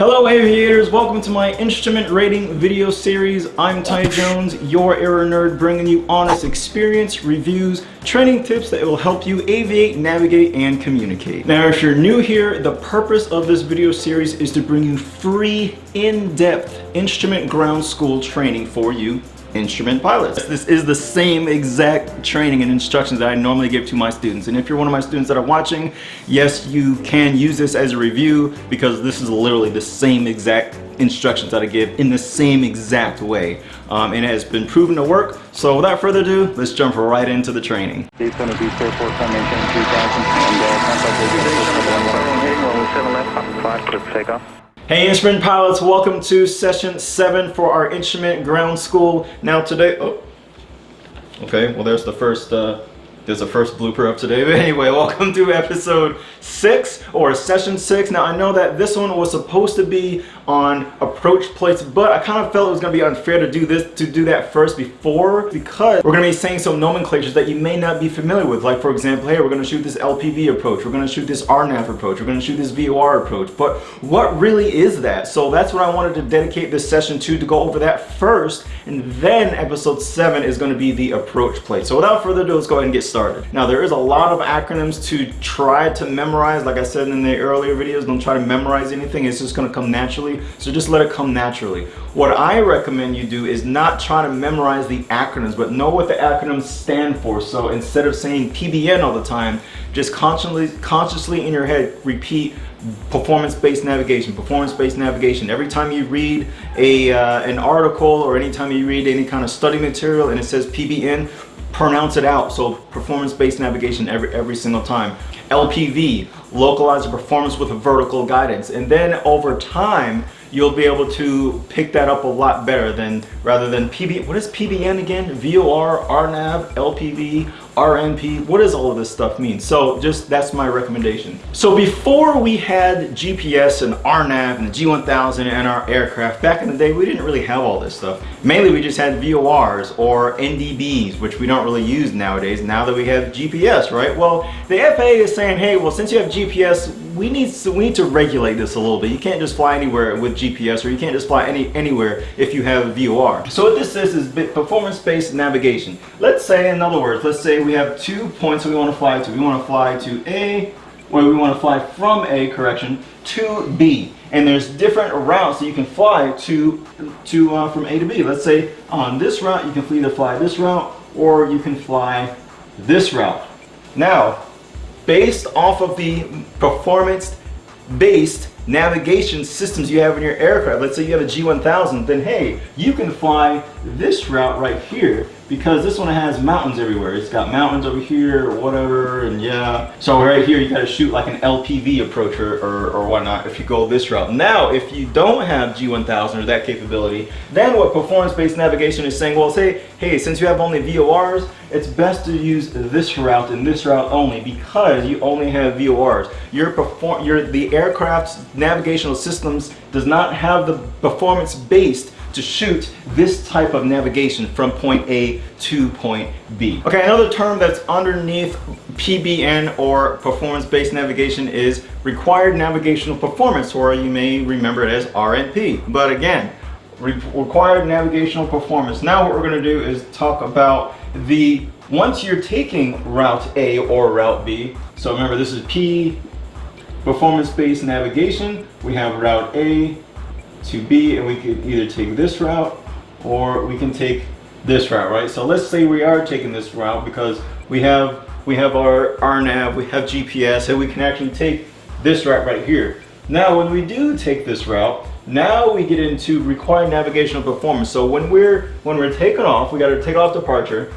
Hello aviators, welcome to my instrument rating video series. I'm Ty Jones, your aero nerd, bringing you honest experience, reviews, training tips that will help you aviate, navigate, and communicate. Now if you're new here, the purpose of this video series is to bring you free, in-depth instrument ground school training for you instrument pilots. This is the same exact training and instructions that I normally give to my students. And if you're one of my students that are watching, yes, you can use this as a review because this is literally the same exact instructions that I give in the same exact way. Um, and it has been proven to work. So without further ado, let's jump right into the training. It's going to be Fairport Sun, 3000, and uh, contact will be 5 for takeoff. Hey instrument pilots, welcome to session seven for our instrument ground school. Now today, oh, okay, well there's the first, uh, there's the first blooper of today. But anyway, welcome to episode six or session six. Now I know that this one was supposed to be on approach plates, but I kind of felt it was going to be unfair to do this, to do that first before, because we're going to be saying some nomenclatures that you may not be familiar with. Like for example, hey, we're going to shoot this LPV approach, we're going to shoot this RNAV approach, we're going to shoot this VOR approach, but what really is that? So that's what I wanted to dedicate this session to, to go over that first, and then episode seven is going to be the approach plate. So without further ado, let's go ahead and get started. Now there is a lot of acronyms to try to memorize. Like I said in the earlier videos, don't try to memorize anything. It's just going to come naturally so just let it come naturally. What I recommend you do is not try to memorize the acronyms, but know what the acronyms stand for. So instead of saying PBN all the time, just consciously, consciously in your head repeat performance-based navigation, performance-based navigation. Every time you read a, uh, an article or anytime you read any kind of study material and it says PBN, pronounce it out. So performance-based navigation every, every single time. LPV, localize the performance with a vertical guidance. And then over time, you'll be able to pick that up a lot better than rather than PB. What is PBN again? VOR, RNAV, LPV, RNP, what does all of this stuff mean? So just that's my recommendation. So before we had GPS and RNAV and the G1000 and our aircraft, back in the day we didn't really have all this stuff. Mainly we just had VORs or NDBs, which we don't really use nowadays now that we have GPS, right? Well, the FAA is saying, hey, well since you have GPS, we need to, we need to regulate this a little bit. You can't just fly anywhere with GPS or you can't just fly any anywhere if you have VOR. So what this is is performance-based navigation. Let's say, in other words, let's say we have two points that we want to fly to. We want to fly to A, or we want to fly from A, correction, to B. And there's different routes that you can fly to, to uh, from A to B. Let's say on this route, you can either fly this route or you can fly this route. Now, based off of the performance-based navigation systems you have in your aircraft, let's say you have a G1000, then hey, you can fly this route right here because this one has mountains everywhere. It's got mountains over here or whatever, and yeah. So right here, you gotta shoot like an LPV approach or, or, or whatnot if you go this route. Now, if you don't have G1000 or that capability, then what performance-based navigation is saying, well, say, hey, since you have only VORs, it's best to use this route and this route only because you only have VORs. Your perform, your the aircraft's navigational systems does not have the performance-based to shoot this type of navigation from point A to point B. Okay, another term that's underneath PBN or performance-based navigation is required navigational performance, or you may remember it as RNP. But again, re required navigational performance. Now what we're gonna do is talk about the, once you're taking route A or route B, so remember this is P, performance-based navigation, we have route A, to B and we could either take this route or we can take this route, right? So let's say we are taking this route because we have we have our RNAV, we have GPS, and we can actually take this route right here. Now, when we do take this route, now we get into required navigational performance. So when we're when we're taking off, we got to take off departure.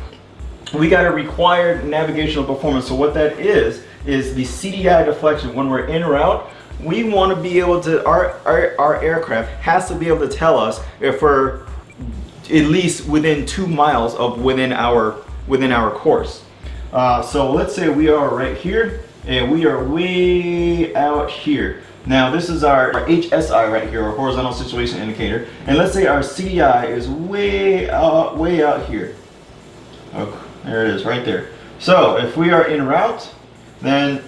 We got a required navigational performance. So what that is is the CDI deflection. When we're en route, we want to be able to, our, our, our aircraft has to be able to tell us if we're at least within two miles of within our, within our course. Uh, so let's say we are right here and we are way out here. Now this is our, our, HSI right here, our horizontal situation indicator. And let's say our CDI is way out, way out here. Oh, there it is, right there. So if we are in route, then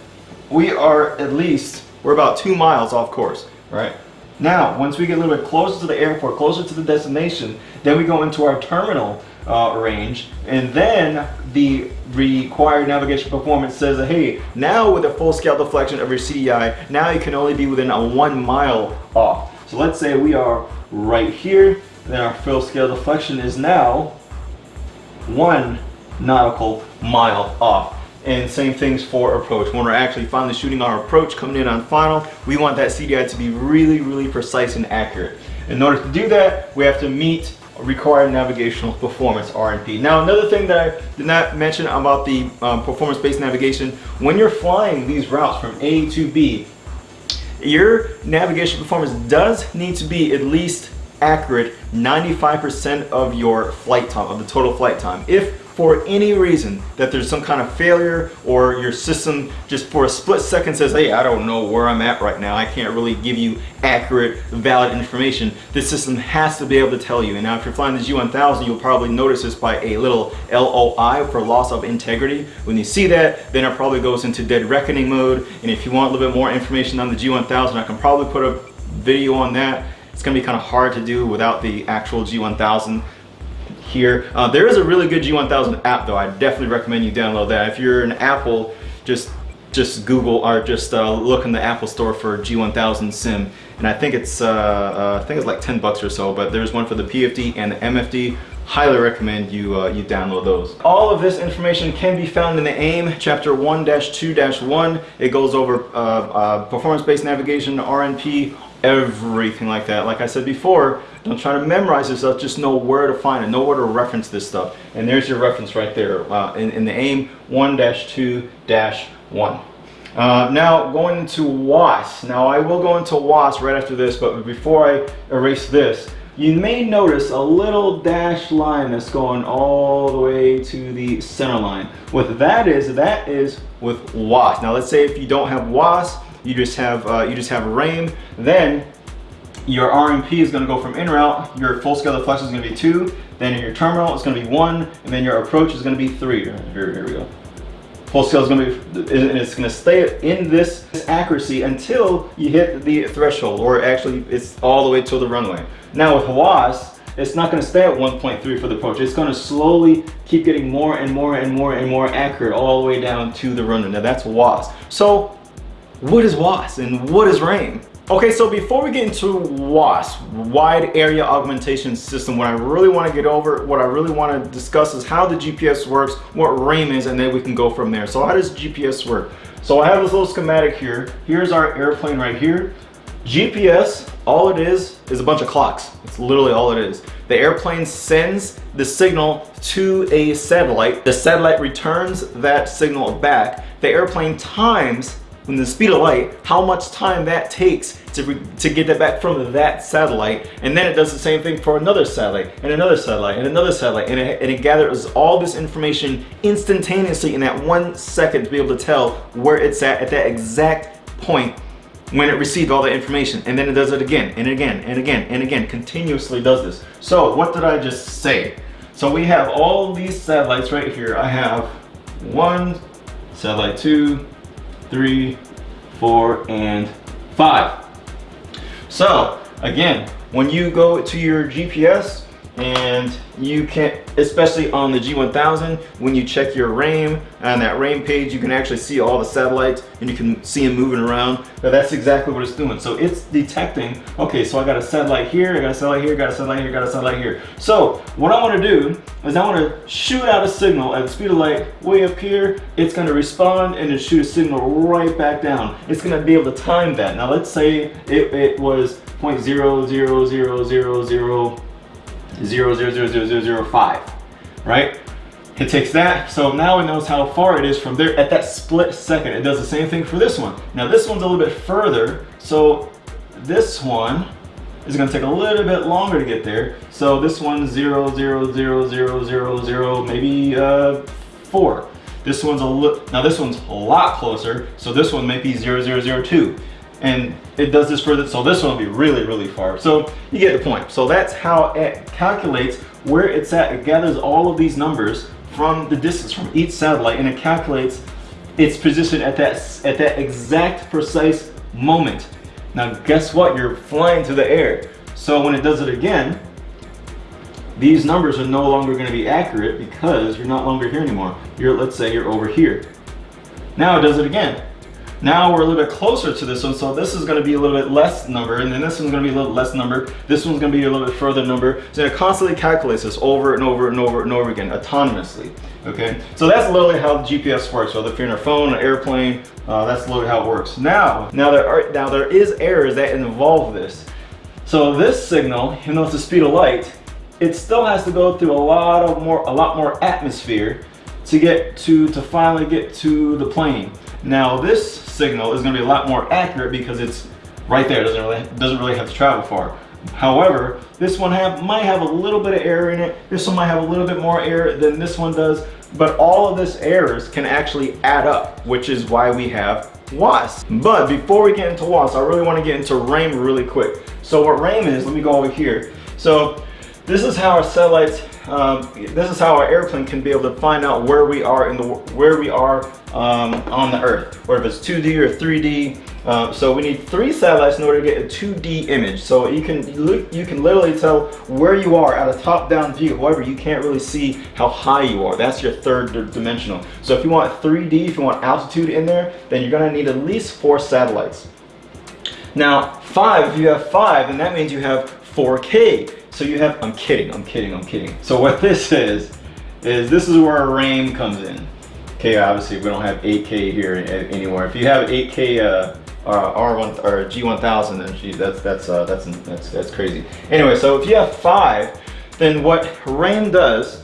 we are at least we're about two miles off course, right? Now, once we get a little bit closer to the airport, closer to the destination, then we go into our terminal uh, range, and then the required navigation performance says that, hey, now with a full scale deflection of your CDI, now you can only be within a one mile off. So let's say we are right here, then our full scale deflection is now one nautical mile off. And same things for approach. When we're actually finally shooting our approach coming in on final, we want that CDI to be really, really precise and accurate. In order to do that, we have to meet required navigational performance RNP. Now another thing that I did not mention about the um, performance-based navigation, when you're flying these routes from A to B, your navigation performance does need to be at least accurate 95% of your flight time, of the total flight time. If for any reason that there's some kind of failure or your system just for a split second says, hey, I don't know where I'm at right now. I can't really give you accurate, valid information. The system has to be able to tell you. And now if you're flying the G1000, you'll probably notice this by a little LOI for loss of integrity. When you see that, then it probably goes into dead reckoning mode. And if you want a little bit more information on the G1000, I can probably put a video on that. It's gonna be kind of hard to do without the actual G1000 here. Uh, there is a really good G1000 app though. I definitely recommend you download that. If you're an Apple, just just Google or just uh, look in the Apple store for G1000 Sim. And I think it's uh, uh, I think it's like 10 bucks or so, but there's one for the PFD and the MFD. Highly recommend you uh, you download those. All of this information can be found in the AIM chapter 1-2-1. It goes over uh, performance-based navigation, RNP, everything like that. Like I said before, don't try to memorize this stuff, just know where to find it, know where to reference this stuff. And there's your reference right there uh, in, in, the AIM 1-2-1. Uh, now going into WAAS. Now I will go into WAAS right after this, but before I erase this, you may notice a little dashed line that's going all the way to the center line. What that is, that is with WAAS. Now let's say if you don't have WAAS, you just have uh, you just have RAIM, then your RNP is going to go from in route, your full scale deflection is going to be two, then your terminal it's going to be one, and then your approach is going to be three. Here, here we go. Full scale is going to be, and it's going to stay in this accuracy until you hit the threshold, or actually it's all the way to the runway. Now with WAAS, it's not going to stay at 1.3 for the approach. It's going to slowly keep getting more and more and more and more accurate all the way down to the runway. Now that's WAAS. So what is WAAS and what is RAIM? Okay, so before we get into WAAS, Wide Area Augmentation System, what I really want to get over, what I really want to discuss is how the GPS works, what RAIM is, and then we can go from there. So how does GPS work? So I have this little schematic here. Here's our airplane right here. GPS, all it is, is a bunch of clocks. It's literally all it is. The airplane sends the signal to a satellite. The satellite returns that signal back. The airplane times when the speed of light, how much time that takes to, to get that back from that satellite. And then it does the same thing for another satellite and another satellite and another satellite. And it, and it gathers all this information instantaneously in that one second to be able to tell where it's at at that exact point when it received all the information. And then it does it again and again and again and again, continuously does this. So what did I just say? So we have all these satellites right here. I have one, satellite two, three, four, and five. So again, when you go to your GPS and you can especially on the G1000 when you check your RAIM on that RAIM page you can actually see all the satellites and you can see them moving around. Now that's exactly what it's doing. So it's detecting okay so I got a satellite here I got a satellite here got a satellite here got a satellite here. So what I want to do is I want to shoot out a signal at the speed of light way up here. It's going to respond and then shoot a signal right back down. It's going to be able to time that. Now let's say it, it was 0.00000 0.00005, right? It takes that, so now it knows how far it is from there at that split second. It does the same thing for this one. Now this one's a little bit further, so this one is gonna take a little bit longer to get there. So this one's zero, zero, zero, zero, zero, zero, maybe uh, four. This one's a little, now this one's a lot closer, so this one might be zero, zero, zero, two and it does this further so this one will be really really far so you get the point so that's how it calculates where it's at it gathers all of these numbers from the distance from each satellite and it calculates its position at that at that exact precise moment Now guess what? You're flying through the air. So when it does it again, these numbers are no longer going to be accurate because you're not longer here anymore. You're, let's say you're over here. Now it does it again. Now we're a little bit closer to this one, so this is going to be a little bit less number, and then this one's going to be a little less number. This one's going to be a little bit further number. So it constantly calculates this over and over and over and over again, autonomously. Okay, so that's literally how GPS works. Whether if you're in a phone, an airplane, uh, that's literally how it works. Now, now there are now there is errors that involve this. So this signal, even though it's the speed of light, it still has to go through a lot of more a lot more atmosphere to get to to finally get to the plane. Now this signal is going to be a lot more accurate because it's right there. Doesn't really doesn't really have to travel far. However, this one have might have a little bit of error in it. This one might have a little bit more error than this one does. But all of this errors can actually add up, which is why we have WAAS. But before we get into WAAS, I really want to get into RAIM really quick. So what RAIM is, let me go over here. So this is how our satellites, um, this is how our airplane can be able to find out where we are in the where we are um, on the Earth, or if it's 2D or 3D. Uh, so we need three satellites in order to get a 2D image. So you can you can literally tell where you are at a top-down view. However, you can't really see how high you are. That's your third dimensional. So if you want 3D, if you want altitude in there, then you're gonna need at least four satellites. Now, five, if you have five, then that means you have 4K. So you have, I'm kidding, I'm kidding, I'm kidding. So what this is, is this is where RAIM comes in. Okay, obviously we don't have 8K here anymore. If you have 8K uh, uh, R1 or G1000, then that's that's uh, that's that's that's crazy. Anyway, so if you have five, then what RAIM does.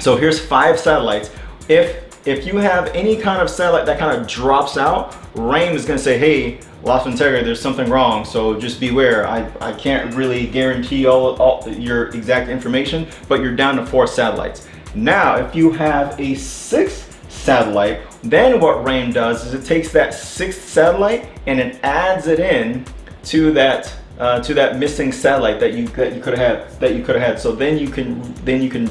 So here's five satellites. If if you have any kind of satellite that kind of drops out, RAIM is going to say, hey, loss of integrity, there's something wrong, so just beware. I, I can't really guarantee all, all your exact information, but you're down to four satellites. Now, if you have a sixth satellite, then what RAIM does is it takes that sixth satellite and it adds it in to that uh, to that missing satellite that you that you could have had that you could have had. So then you can then you can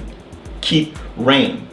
keep RAIM.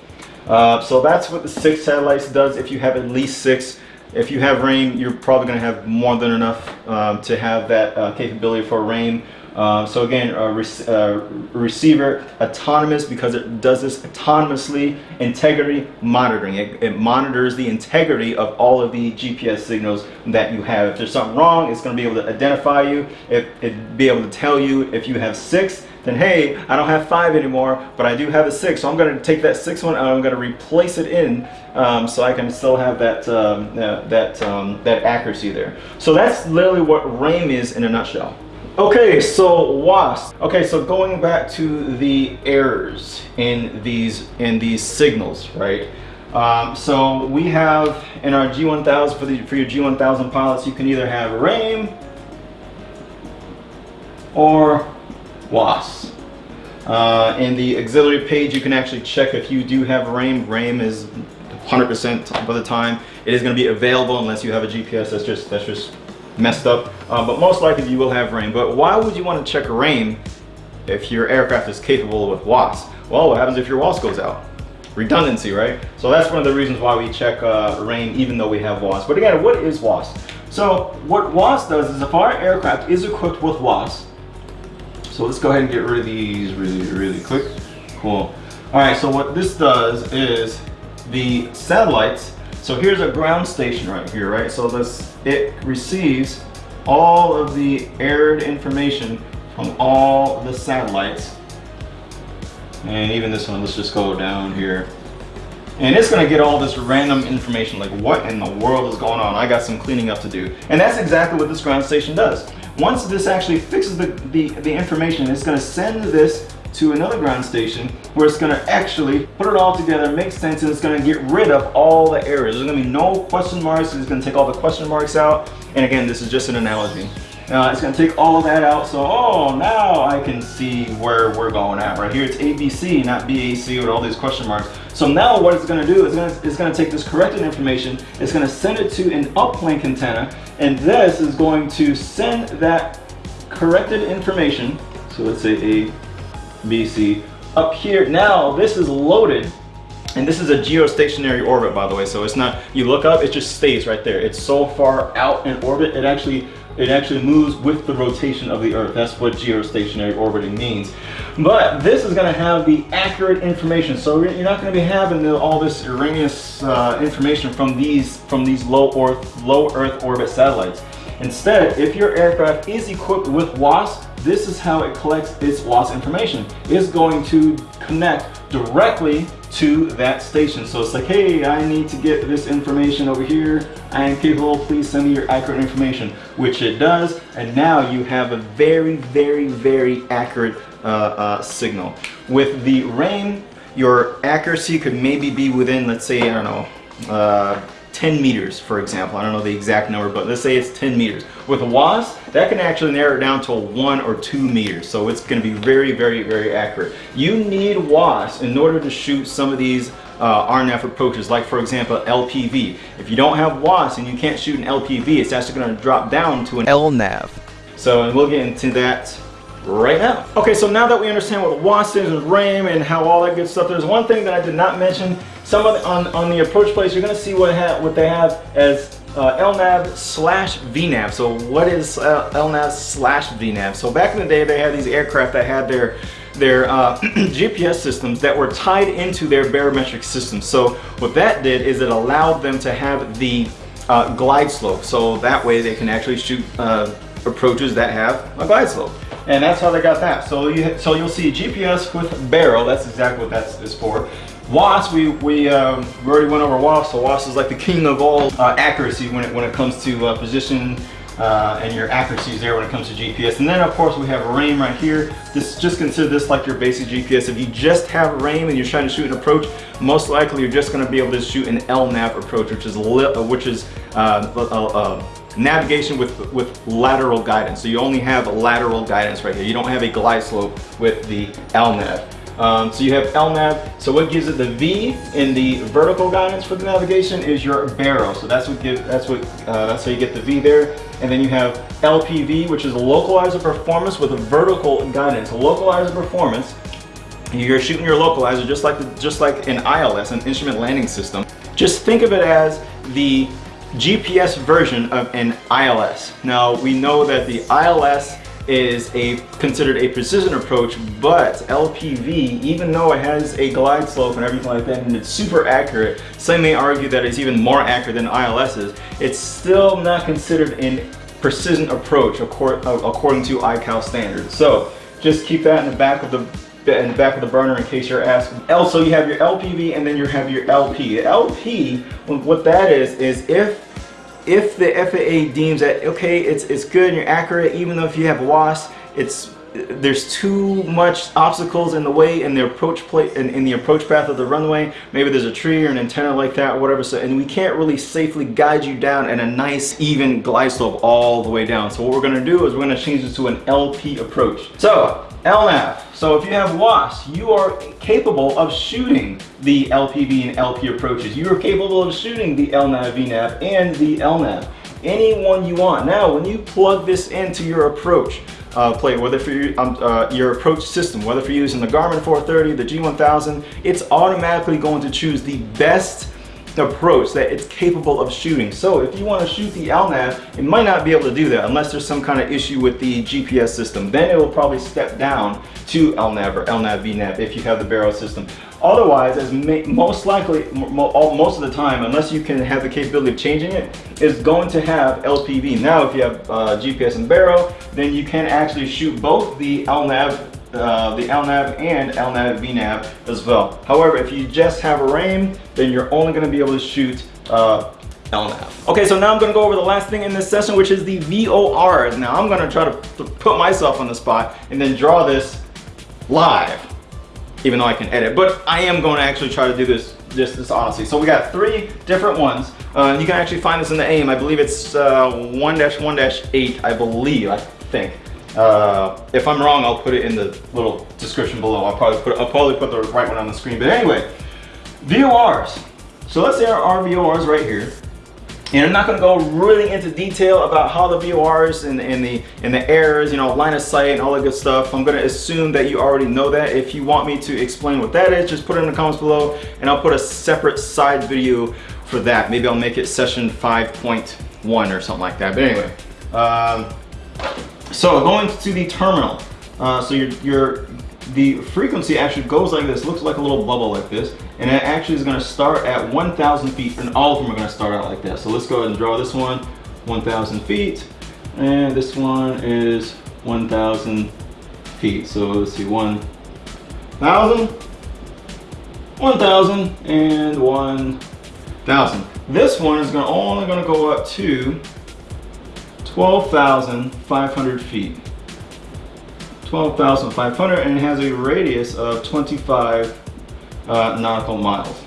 Uh, so that's what the six satellites does. If you have at least six, if you have RAIM, you're probably going to have more than enough um, to have that uh, capability for RAIM. Um, so again, rec uh, receiver autonomous because it does this autonomously. Integrity monitoring. It, it, monitors the integrity of all of the GPS signals that you have. If there's something wrong, it's going to be able to identify you. If it be able to tell you if you have six, then hey, I don't have five anymore, but I do have a six. So I'm going to take that six one and I'm going to replace it in um, so I can still have that um, uh, that um, that accuracy there. So that's literally what RAIM is in a nutshell. Okay, so WASP. Okay, so going back to the errors in these in these signals, right? Um, so we have in our G1000 for the for your G1000 pilots, you can either have RAIM or WAAS. Uh, in the auxiliary page, you can actually check if you do have RAIM. RAIM is 100% of the time. It is going to be available unless you have a GPS that's just that's just messed up. Uh, but most likely you will have RAIM. But why would you want to check RAIM if your aircraft is capable with WAAS? Well, what happens if your WAAS goes out? Redundancy, right? So that's one of the reasons why we check uh, RAIM even though we have WAAS. But again, what is WAAS? So what WAAS does is if our aircraft is equipped with WAAS, so let's go ahead and get rid of these really, really quick. Cool. All right, so what this does is the satellites, so here's a ground station right here, right? So this, it receives all of the aired information from all the satellites. And even this one, let's just go down here. And it's gonna get all this random information, like what in the world is going on? I got some cleaning up to do. And that's exactly what this ground station does. Once this actually fixes the, the, the information, it's gonna send this to another ground station where it's gonna actually put it all together, make sense, and it's gonna get rid of all the errors. There's gonna be no question marks, it's gonna take all the question marks out. And again, this is just an analogy. Uh, it's gonna take all that out, so oh, now I can see where we're going at. Right here, it's ABC, not BAC with all these question marks. So now what it's gonna do is gonna, it's gonna take this corrected information, it's gonna send it to an uplink antenna, and this is going to send that corrected information, so let's say A, B, C, up here. Now this is loaded and this is a geostationary orbit, by the way. So it's not, you look up, it just stays right there. It's so far out in orbit, it actually it actually moves with the rotation of the Earth. That's what geostationary orbiting means. But this is going to have the accurate information. So you're not going to be having all this erroneous uh, information from these from these low Earth low Earth orbit satellites. Instead, if your aircraft is equipped with WAAS, this is how it collects its WAAS information. It's going to connect directly to that station. So it's like, hey, I need to get this information over here. I am capable, please send me your accurate information, which it does. And now you have a very, very, very accurate uh, uh, signal. With the RAIM, your accuracy could maybe be within, let's say, I don't know, uh, 10 meters, for example. I don't know the exact number, but let's say it's 10 meters. With a WAAS, that can actually narrow it down to one or two meters. So it's gonna be very, very, very accurate. You need WAAS in order to shoot some of these uh, RNAV approaches, like for example, LPV. If you don't have WAAS and you can't shoot an LPV, it's actually gonna drop down to an LNAV. So, and we'll get into that right now. Okay, so now that we understand what WAAS is and RAIM and how all that good stuff, there's one thing that I did not mention. Some of the, on, on the approach plates, you're gonna see what, ha what they have as uh, LNAV slash VNAV. So what is uh, LNAV slash VNAV? So back in the day, they had these aircraft that had their their uh, GPS systems that were tied into their barometric system. So what that did is it allowed them to have the uh, glide slope. So that way they can actually shoot uh, approaches that have a glide slope and that's how they got that. So you so you'll see GPS with baro. That's exactly what that is for. WAAS, we we, um, we already went over WAAS. So WAAS is like the king of all uh, accuracy when it when it comes to uh, position uh, and your accuracy is there when it comes to GPS. And then of course we have RAIM right here. This just consider this like your basic GPS. If you just have RAIM and you're trying to shoot an approach, most likely you're just going to be able to shoot an LNAV approach, which is which is uh, uh navigation with, with lateral guidance. So you only have lateral guidance right here. You don't have a glide slope with the LNAV. Um, so you have LNAV. So what gives it the V in the vertical guidance for the navigation is your baro. So that's what give that's what uh, that's how you get the V there. And then you have LPV, which is localizer performance with a vertical guidance. Localizer performance. You're shooting your localizer just like the, just like an ILS, an instrument landing system. Just think of it as the GPS version of an ILS. Now we know that the ILS is a considered a precision approach, but LPV, even though it has a glide slope and everything like that, and it's super accurate, some may argue that it's even more accurate than ILS's, it's still not considered a precision approach according to ICAO standards. So just keep that in the back of the in the back of the burner in case you're asking. Also, you have your LPV and then you have your LP. LP, what that is, is if if the FAA deems that okay, it's it's good and you're accurate, even though if you have WAAS, it's there's too much obstacles in the way in the approach plate in, in the approach path of the runway maybe there's a tree or an antenna like that or whatever so and we can't really safely guide you down in a nice even glide slope all the way down so what we're going to do is we're going to change this to an LP approach so LNAV. So if you have WAAS, you are capable of shooting the LPV and LP approaches. You are capable of shooting the LNAV, VNAV, and the LNAV. Any one you want. Now, when you plug this into your approach uh, plate, whether for your, um, uh, your approach system, whether for using the Garmin 430, the G1000, it's automatically going to choose the best approach that it's capable of shooting. So if you want to shoot the LNAV, it might not be able to do that unless there's some kind of issue with the GPS system. Then it will probably step down to LNAV or LNAV VNAV if you have the baro system. Otherwise, as most likely, most of the time, unless you can have the capability of changing it, is going to have LPV. Now, if you have uh, GPS and baro, then you can actually shoot both the LNAV uh, the LNAV and LNAV VNAV as well. However, if you just have a RAIM, then you're only going to be able to shoot uh, LNAV. Okay, so now I'm going to go over the last thing in this session, which is the VORs. Now I'm going to try to put myself on the spot and then draw this live, even though I can edit. But I am going to actually try to do this this honestly. So we got three different ones. Uh, you can actually find this in the AIM. I believe it's 1-1-8, uh, I believe, I think. Uh, if I'm wrong, I'll put it in the little description below. I'll probably put I'll probably put the right one on the screen. But anyway, VORs. So let's say our, VORs right here. And I'm not going to go really into detail about how the VORs and, and, the and the errors, you know, line of sight and all that good stuff. I'm going to assume that you already know that. If you want me to explain what that is, just put it in the comments below and I'll put a separate side video for that. Maybe I'll make it session 5.1 or something like that. But anyway, Um, so going to the terminal. Uh, so your, your the frequency actually goes like this, looks like a little bubble like this, and it actually is gonna start at 1,000 feet, and all of them are gonna start out like that. So let's go ahead and draw this one, 1,000 feet, and this one is 1,000 feet. So let's see, 1,000, 1,000, and 1,000. This one is gonna, only gonna go up to 12,500 feet. 12,500 and it has a radius of 25 uh, nautical miles.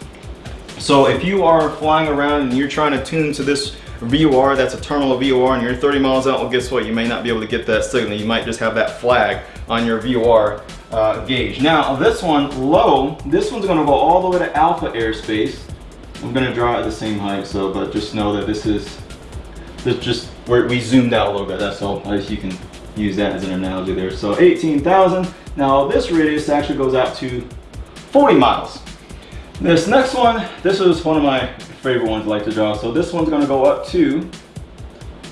So if you are flying around and you're trying to tune to this VOR, that's a terminal VOR, and you're 30 miles out, well guess what? You may not be able to get that signal. You might just have that flag on your VOR uh, gauge. Now this one, low, this one's gonna go all the way to alpha airspace. I'm gonna draw at the same height, so but just know that this is, this just, where we zoomed out a little bit, that's all, as you can use that as an analogy there. So 18,000. Now this radius actually goes out to 40 miles. This next one, this is one of my favorite ones I like to draw. So this one's gonna go up to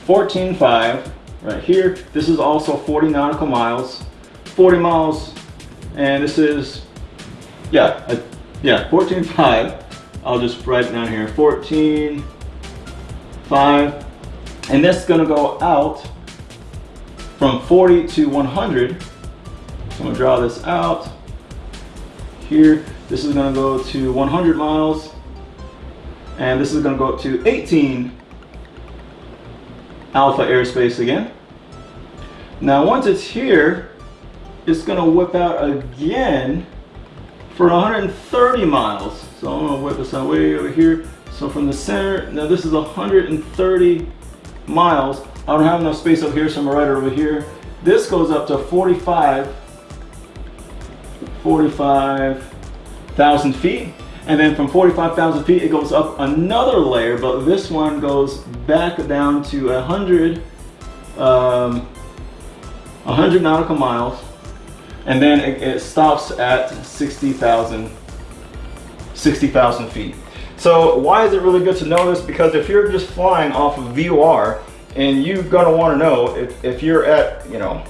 14.5 right here. This is also 40 nautical miles. 40 miles, and this is, yeah, uh, yeah, 14.5. I'll just write it down here, 14.5. And this is gonna go out from 40 to 100. So I'm gonna draw this out here. This is gonna go to 100 miles. And this is gonna go up to 18 alpha airspace again. Now once it's here, it's gonna whip out again for 130 miles. So I'm gonna whip this out way over here. So from the center, now this is 130 miles. I don't have enough space up here, so I'm it over here. This goes up to 45, 45,000 feet. And then from 45,000 feet, it goes up another layer, but this one goes back down to 100, um, 100 nautical miles. And then it, it stops at 60,000 60,000 feet. So why is it really good to know this? Because if you're just flying off of VOR, and you're gonna wanna know if, if you're at, you know,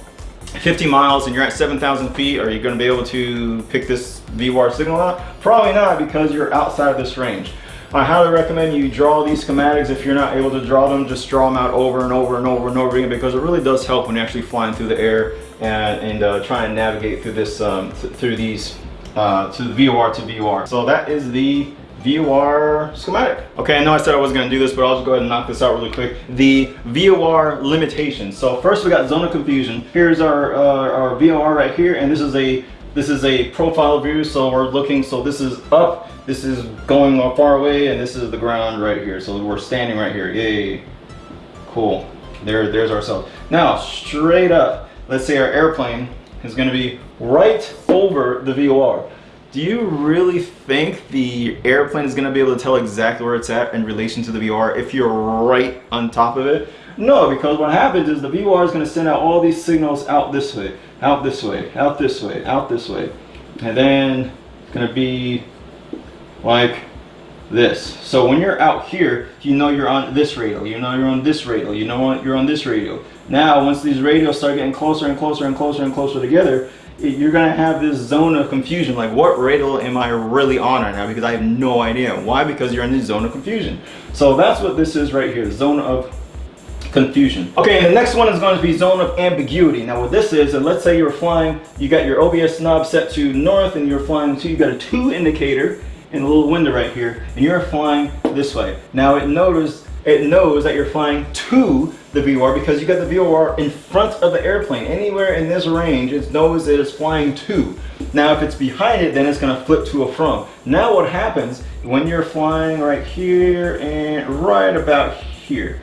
50 miles and you're at 7,000 feet, are you gonna be able to pick this VOR signal out? Probably not because you're outside of this range. I highly recommend you draw these schematics. If you're not able to draw them, just draw them out over and over and over and over again because it really does help when you're actually flying through the air and, and uh, trying to navigate through this, um, th through these, uh, to the VOR to VOR. So that is the VOR schematic. Okay, I know I said I wasn't gonna do this, but I'll just go ahead and knock this out really quick. The VOR limitations. So first we got zone of confusion. Here's our, uh, our VOR right here, and this is a this is a profile view, so we're looking, so this is up, this is going far away, and this is the ground right here. So we're standing right here, yay. Cool, there, there's ourselves. Now, straight up, let's say our airplane is gonna be right over the VOR. Do you really think the airplane is gonna be able to tell exactly where it's at in relation to the VOR if you're right on top of it? No, because what happens is the VOR is gonna send out all these signals out this way, out this way, out this way, out this way. And then it's gonna be like this. So when you're out here, you know you're on this radio, you know you're on this radio, you know you're on this radio. Now, once these radios start getting closer and closer and closer and closer together, you're gonna have this zone of confusion. Like what radio am I really on right now? Because I have no idea. Why? Because you're in the zone of confusion. So that's what this is right here the zone of confusion. Okay and the next one is going to be zone of ambiguity. Now what this is and let's say you're flying you got your OBS knob set to north and you're flying to you've got a two indicator in a little window right here and you're flying this way. Now it knows it knows that you're flying to the VOR because you got the VOR in front of the airplane. Anywhere in this range, it knows that it's flying to. Now, if it's behind it, then it's gonna flip to a from. Now what happens when you're flying right here and right about here?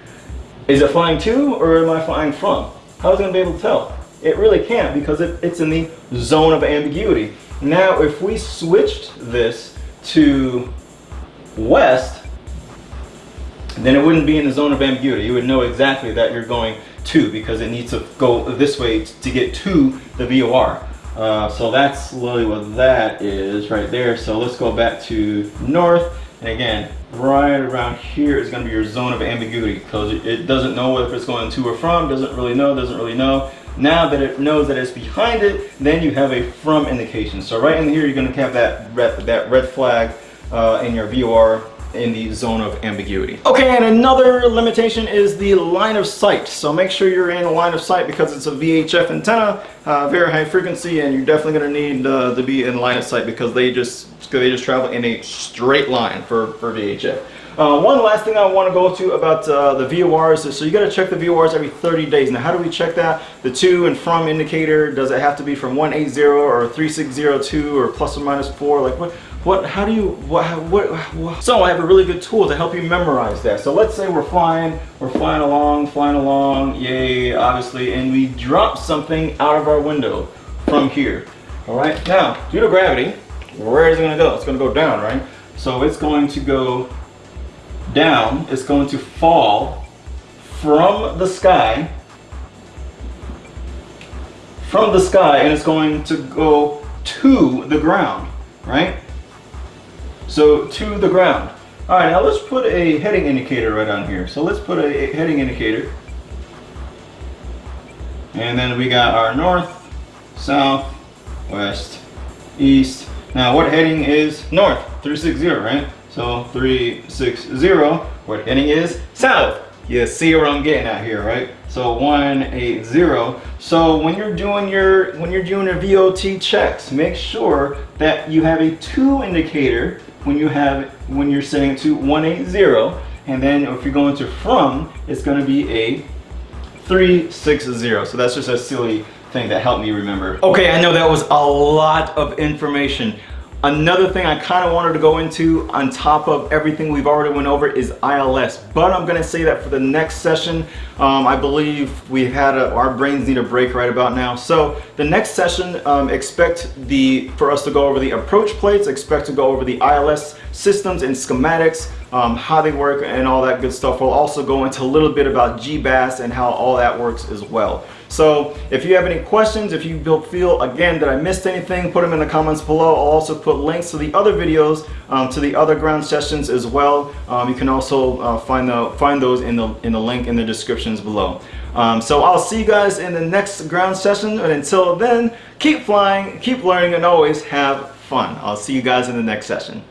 Is it flying to or am I flying from? How's it gonna be able to tell? It really can't because it, it's in the zone of ambiguity. Now, if we switched this to west, then it wouldn't be in the zone of ambiguity. You would know exactly that you're going to because it needs to go this way to get to the VOR. Uh, so that's really what that is right there. So let's go back to north And again, right around here is going to be your zone of ambiguity because it, doesn't know if it's going to or from, doesn't really know, doesn't really know. Now that it knows that it's behind it, then you have a from indication. So right in here, you're going to have that red, that red flag uh, in your VOR in the zone of ambiguity. Okay, and another limitation is the line of sight. So make sure you're in a line of sight because it's a VHF antenna, uh, very high frequency, and you're definitely going to need uh, to be in line of sight because they just they just travel in a straight line for for VHF. Uh, one last thing I want to go to about uh, the VORs is so you got to check the VORs every 30 days. Now, how do we check that? The to and from indicator, does it have to be from 180 or 3602 or plus or minus 4? Like what? What, how do you, what, what, what, so I have a really good tool to help you memorize that. So let's say we're flying, we're flying along, flying along, yay, obviously, and we drop something out of our window from here. All right, now, due to gravity, where is it gonna go? It's gonna go down, right? So it's going to go down, it's going to fall from the sky, from the sky, and it's going to go to the ground, right? So to the ground. All right, now let's put a heading indicator right on here. So let's put a heading indicator. And then we got our north, south, west, east. Now what heading is north? 360, right? So 360, what heading is south. You see where I'm getting at here, right? So 180. So when you're doing your when you're doing your VOT checks, make sure that you have a two indicator when you have when you're setting to 180 and then if you're going to from it's going to be a 360 so that's just a silly thing that helped me remember. Okay I know that was a lot of information Another thing I kind of wanted to go into on top of everything we've already went over is ILS, but I'm going to say that for the next session, um, I believe we've had a, our brains need a break right about now. So the next session, um, expect the for us to go over the approach plates, expect to go over the ILS systems and schematics, um, how they work and all that good stuff. We'll also go into a little bit about GBAS and how all that works as well. So if you have any questions, if you feel again that I missed anything, put them in the comments below. I'll also put links to the other videos, um, to the other ground sessions as well. Um, you can also uh, find the find those in the in the link in the descriptions below. Um, so I'll see you guys in the next ground session, and until then, keep flying, keep learning, and always have fun. I'll see you guys in the next session.